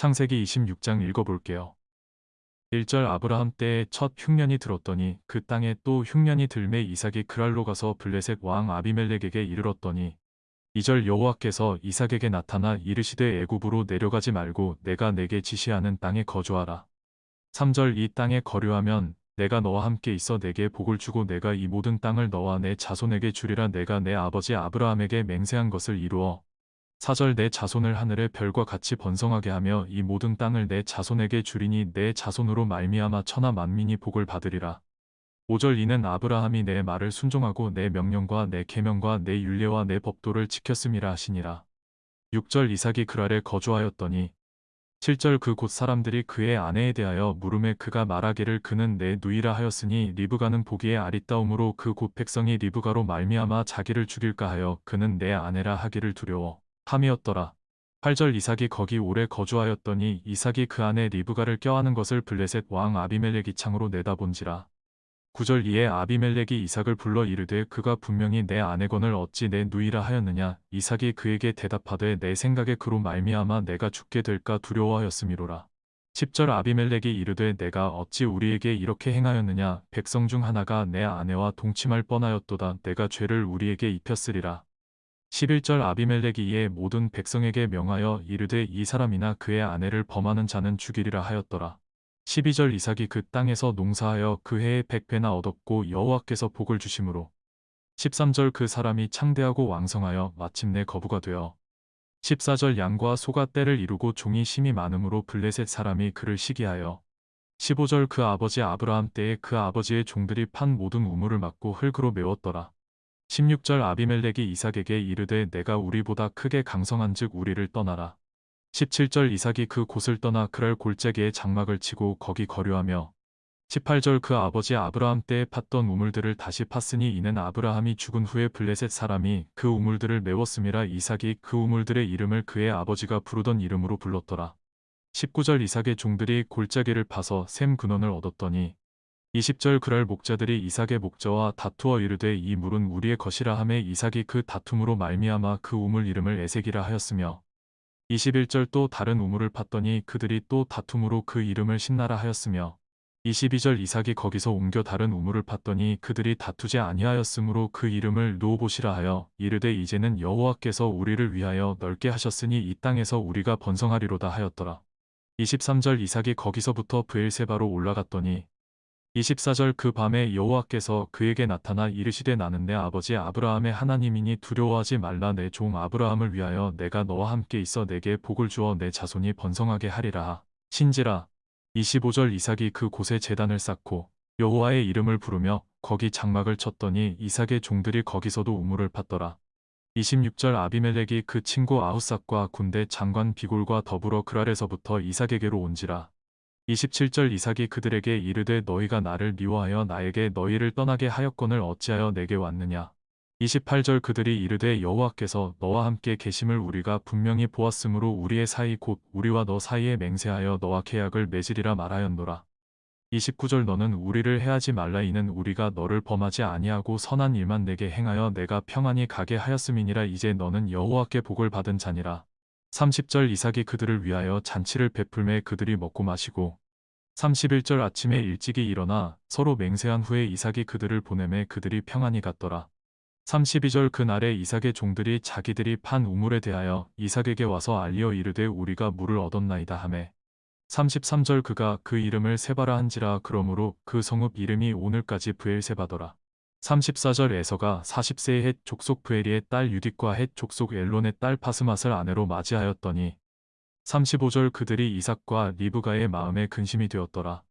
창세기 26장 읽어볼게요. 1절 아브라함 때에 첫 흉년이 들었더니 그 땅에 또 흉년이 들매 이삭이 그랄로 가서 블레셋 왕 아비멜렉에게 이르렀더니 2절 여호와께서 이삭에게 나타나 이르시되 애굽으로 내려가지 말고 내가 내게 지시하는 땅에 거주하라. 3절 이 땅에 거류하면 내가 너와 함께 있어 내게 복을 주고 내가 이 모든 땅을 너와 내 자손에게 주리라 내가 내 아버지 아브라함에게 맹세한 것을 이루어 4절 내 자손을 하늘의 별과 같이 번성하게 하며 이 모든 땅을 내 자손에게 주리니 내 자손으로 말미암아 천하 만민이 복을 받으리라. 5절 이는 아브라함이 내 말을 순종하고 내 명령과 내 계명과 내 율례와 내 법도를 지켰음이라 하시니라. 6절 이삭이 그랄에 거주하였더니 7절 그 곧 사람들이 그의 아내에 대하여 물음에 그가 말하기를 그는 내 누이라 하였으니 리브가는 보기에 아리따움으로 그 곧 백성이 리브가로 말미암아 자기를 죽일까 하여 그는 내 아내라 하기를 두려워 함이었더라. 8절 이삭이 거기 오래 거주하였더니 이삭이 그 안에 리브가를 껴안은 것을 블레셋 왕 아비멜렉이 창으로 내다본지라. 9절 이에 아비멜렉이 이삭을 불러 이르되 그가 분명히 내 아내건을 어찌 내 누이라 하였느냐 이삭이 그에게 대답하되 내 생각에 그로 말미암아 내가 죽게 될까 두려워하였음이로라. 10절 아비멜렉이 이르되 내가 어찌 우리에게 이렇게 행하였느냐 백성 중 하나가 내 아내와 동침할 뻔하였도다 내가 죄를 우리에게 입혔으리라. 11절 아비멜렉이 이에 모든 백성에게 명하여 이르되 이 사람이나 그의 아내를 범하는 자는 죽이리라 하였더라. 12절 이삭이 그 땅에서 농사하여 그 해에 백배나 얻었고 여호와께서 복을 주심으로 13절 그 사람이 창대하고 왕성하여 마침내 거부가 되어 14절 양과 소가 때를 이루고 종이 심이 많음으로 블레셋 사람이 그를 시기하여 15절 그 아버지 아브라함 때에 그 아버지의 종들이 판 모든 우물을 막고 흙으로 메웠더라. 16절 아비멜렉이 이삭에게 이르되 내가 우리보다 크게 강성한즉 우리를 떠나라. 17절 이삭이 그 곳을 떠나 그랄 골짜기에 장막을 치고 거기 거류하며 18절 그 아버지 아브라함 때에 팠던 우물들을 다시 팠으니 이는 아브라함이 죽은 후에 블레셋 사람이 그 우물들을 메웠음이라 이삭이 그 우물들의 이름을 그의 아버지가 부르던 이름으로 불렀더라. 19절 이삭의 종들이 골짜기를 파서 샘 근원을 얻었더니 20절 그랄 목자들이 이삭의 목자와 다투어 이르되 이 물은 우리의 것이라 하매 이삭이 그 다툼으로 말미암아 그 우물 이름을 에색이라 하였으며 21절 또 다른 우물을 팠더니 그들이 또 다툼으로 그 이름을 신나라 하였으며 22절 이삭이 거기서 옮겨 다른 우물을 팠더니 그들이 다투지 아니하였으므로 그 이름을 노보시라 하여 이르되 이제는 여호와께서 우리를 위하여 넓게 하셨으니 이 땅에서 우리가 번성하리로다 하였더라. 23절 이삭이 거기서부터 브엘세바로 올라갔더니 24절 그 밤에 여호와께서 그에게 나타나 이르시되 나는 내 아버지 아브라함의 하나님이니 두려워하지 말라. 내 종 아브라함을 위하여 내가 너와 함께 있어 내게 복을 주어 내 자손이 번성하게 하리라. 신지라. 25절 이삭이 그 곳에 제단을 쌓고 여호와의 이름을 부르며 거기 장막을 쳤더니 이삭의 종들이 거기서도 우물을 팠더라. 26절 아비멜렉이 그 친구 아우삭과 군대 장관 비골과 더불어 그랄에서부터 이삭에게로 온지라 27절 이삭이 그들에게 이르되 너희가 나를 미워하여 나에게 너희를 떠나게 하였건을 어찌하여 내게 왔느냐. 28절 그들이 이르되 여호와께서 너와 함께 계심을 우리가 분명히 보았으므로 우리의 사이 곧 우리와 너 사이에 맹세하여 너와 계약을 맺으리라 말하였노라. 29절 너는 우리를 해하지 말라 이는 우리가 너를 범하지 아니하고 선한 일만 내게 행하여 내가 평안히 가게 하였음이니라 이제 너는 여호와께 복을 받은 자니라. 30절 이삭이 그들을 위하여 잔치를 베풀매 그들이 먹고 마시고 31절 아침에 일찍이 일어나 서로 맹세한 후에 이삭이 그들을 보내매 그들이 평안히 갔더라. 32절 그날에 이삭의 종들이 자기들이 판 우물에 대하여 이삭에게 와서 알리어 이르되 우리가 물을 얻었나이다 하매 33절 그가 그 이름을 세바라 한지라 그러므로 그 성읍 이름이 오늘까지 브엘세바더라. 34절 에서가 40세의 헷 족속 브에리의 딸 유딕과 헷 족속 엘론의 딸 파스맛을 아내로 맞이하였더니 35절 그들이 이삭과 리브가의 마음에 근심이 되었더라.